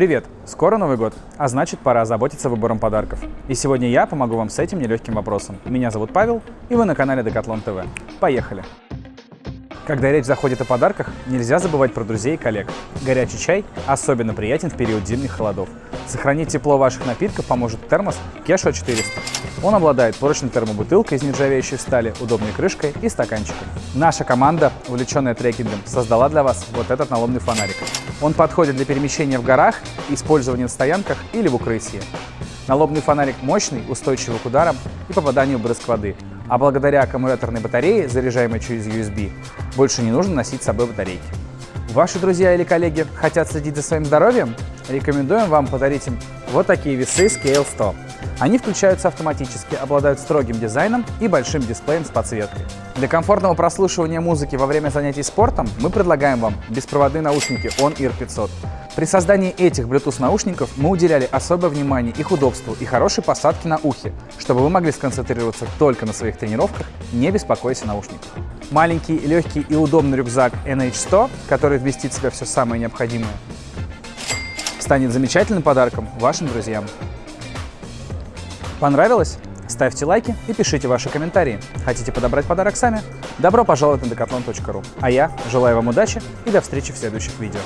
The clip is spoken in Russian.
Привет! Скоро Новый год, а значит пора озаботиться выбором подарков. И сегодня я помогу вам с этим нелегким вопросом. Меня зовут Павел, и вы на канале Decathlon TV. Поехали! Когда речь заходит о подарках, нельзя забывать про друзей и коллег. Горячий чай особенно приятен в период зимних холодов. Сохранить тепло ваших напитков поможет термос Кешо 400. Он обладает прочной термобутылкой из нержавеющей стали, удобной крышкой и стаканчиком. Наша команда, увлеченная трекингом, создала для вас вот этот налобный фонарик. Он подходит для перемещения в горах, использования на стоянках или в укрытии. Налобный фонарик мощный, устойчивый к ударам и попаданию в брызг воды, а благодаря аккумуляторной батарее, заряжаемой через USB, больше не нужно носить с собой батарейки. Ваши друзья или коллеги хотят следить за своим здоровьем? Рекомендуем вам подарить им вот такие весы Scale 100. Они включаются автоматически, обладают строгим дизайном и большим дисплеем с подсветкой. Для комфортного прослушивания музыки во время занятий спортом мы предлагаем вам беспроводные наушники On-Ear 500. При создании этих Bluetooth наушников мы уделяли особое внимание их удобству и хорошей посадке на ухе, чтобы вы могли сконцентрироваться только на своих тренировках, не беспокоясь о наушниках. Маленький, легкий и удобный рюкзак NH100, который вместит в себя все самое необходимое, станет замечательным подарком вашим друзьям. Понравилось? Ставьте лайки и пишите ваши комментарии. Хотите подобрать подарок сами? Добро пожаловать на decathlon.ru. А я желаю вам удачи и до встречи в следующих видео.